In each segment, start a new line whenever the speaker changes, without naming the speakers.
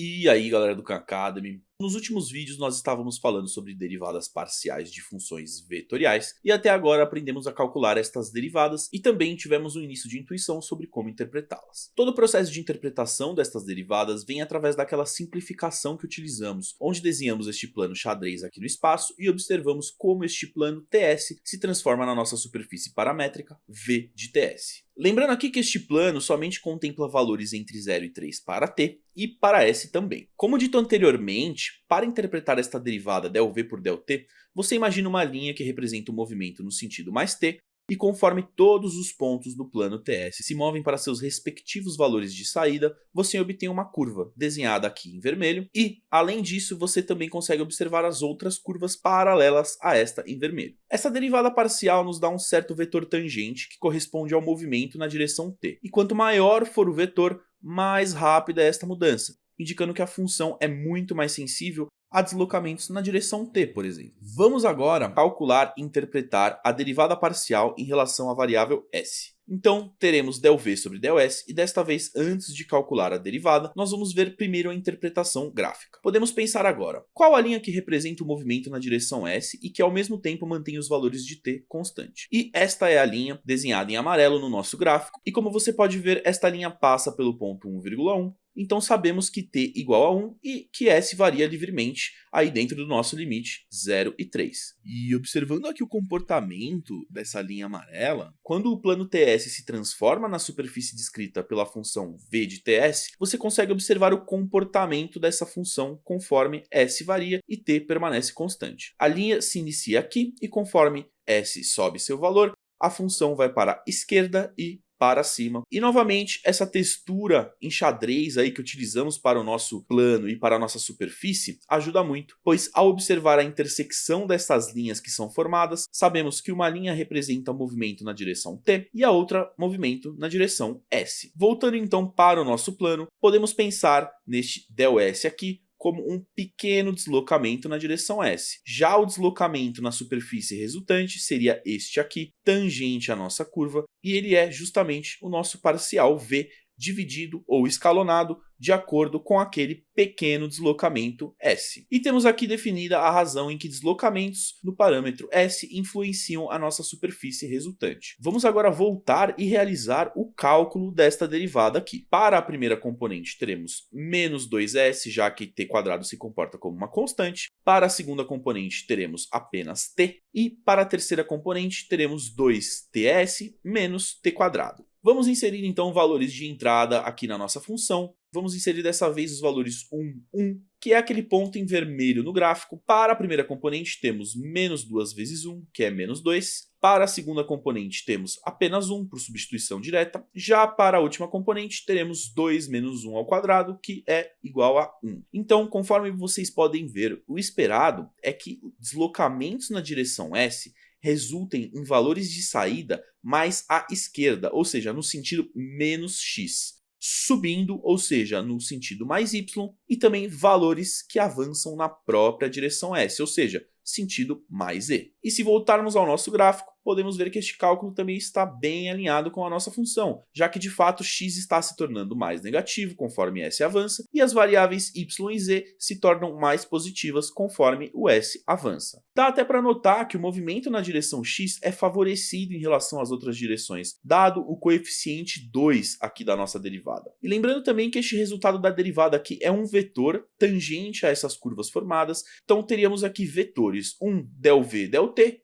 E aí galera do Khan Academy, nos últimos vídeos nós estávamos falando sobre derivadas parciais de funções vetoriais e até agora aprendemos a calcular estas derivadas e também tivemos um início de intuição sobre como interpretá-las. Todo o processo de interpretação destas derivadas vem através daquela simplificação que utilizamos, onde desenhamos este plano xadrez aqui no espaço e observamos como este plano TS se transforma na nossa superfície paramétrica V de TS. Lembrando aqui que este plano somente contempla valores entre 0 e 3 para t e para s também. Como dito anteriormente, para interpretar esta derivada ΔV por ΔT, você imagina uma linha que representa o movimento no sentido mais t e conforme todos os pontos do plano TS se movem para seus respectivos valores de saída, você obtém uma curva, desenhada aqui em vermelho, e, além disso, você também consegue observar as outras curvas paralelas a esta em vermelho. Essa derivada parcial nos dá um certo vetor tangente que corresponde ao movimento na direção t, e quanto maior for o vetor, mais rápida é esta mudança, indicando que a função é muito mais sensível a deslocamentos na direção t, por exemplo. Vamos agora calcular e interpretar a derivada parcial em relação à variável s. Então, teremos ΔV sobre ΔS, e desta vez, antes de calcular a derivada, nós vamos ver primeiro a interpretação gráfica. Podemos pensar agora, qual a linha que representa o movimento na direção S e que ao mesmo tempo mantém os valores de t constante? E esta é a linha desenhada em amarelo no nosso gráfico, e como você pode ver, esta linha passa pelo ponto 1,1, então sabemos que t igual a 1 e que s varia livremente aí dentro do nosso limite 0 e 3. E observando aqui o comportamento dessa linha amarela, quando o plano TS se transforma na superfície descrita pela função v de TS, você consegue observar o comportamento dessa função conforme s varia e t permanece constante. A linha se inicia aqui e conforme s sobe seu valor, a função vai para a esquerda e para cima. E novamente, essa textura em xadrez aí que utilizamos para o nosso plano e para a nossa superfície ajuda muito, pois ao observar a intersecção dessas linhas que são formadas, sabemos que uma linha representa o movimento na direção t e a outra movimento na direção s. Voltando então para o nosso plano, podemos pensar neste ΔS aqui como um pequeno deslocamento na direção S. Já o deslocamento na superfície resultante seria este aqui, tangente à nossa curva, e ele é justamente o nosso parcial V dividido ou escalonado de acordo com aquele pequeno deslocamento S. E temos aqui definida a razão em que deslocamentos no parâmetro S influenciam a nossa superfície resultante. Vamos agora voltar e realizar o cálculo desta derivada aqui. Para a primeira componente teremos menos 2S, já que t quadrado se comporta como uma constante. Para a segunda componente teremos apenas t. E para a terceira componente teremos 2ts menos t quadrado. Vamos inserir então valores de entrada aqui na nossa função. Vamos inserir dessa vez os valores 1, 1, que é aquele ponto em vermelho no gráfico. Para a primeira componente temos menos 2 vezes 1, que é menos 2. Para a segunda componente temos apenas 1 por substituição direta. Já para a última componente teremos 2 menos 1 ao quadrado, que é igual a 1. Então, conforme vocês podem ver, o esperado é que deslocamentos na direção S resultem em valores de saída mais à esquerda, ou seja, no sentido menos x, subindo, ou seja, no sentido mais y, e também valores que avançam na própria direção s, ou seja, sentido mais e. E se voltarmos ao nosso gráfico, podemos ver que este cálculo também está bem alinhado com a nossa função, já que de fato x está se tornando mais negativo conforme s avança, e as variáveis y e z se tornam mais positivas conforme o s avança. Dá até para notar que o movimento na direção x é favorecido em relação às outras direções, dado o coeficiente 2 aqui da nossa derivada. E lembrando também que este resultado da derivada aqui é um vetor tangente a essas curvas formadas, então teríamos aqui vetores, um ΔV,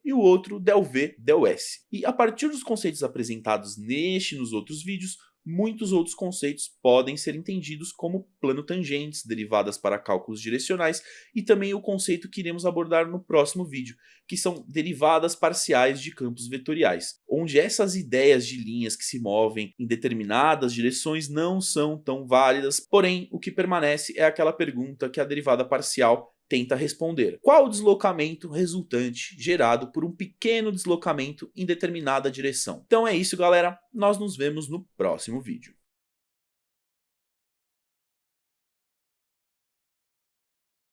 e o outro del V, del S. E a partir dos conceitos apresentados neste e nos outros vídeos, muitos outros conceitos podem ser entendidos como plano tangentes, derivadas para cálculos direcionais e também o conceito que iremos abordar no próximo vídeo, que são derivadas parciais de campos vetoriais, onde essas ideias de linhas que se movem em determinadas direções não são tão válidas, porém o que permanece é aquela pergunta que a derivada parcial tenta responder. Qual o deslocamento resultante gerado por um pequeno deslocamento em determinada direção? Então é isso, galera. Nós nos vemos no próximo vídeo.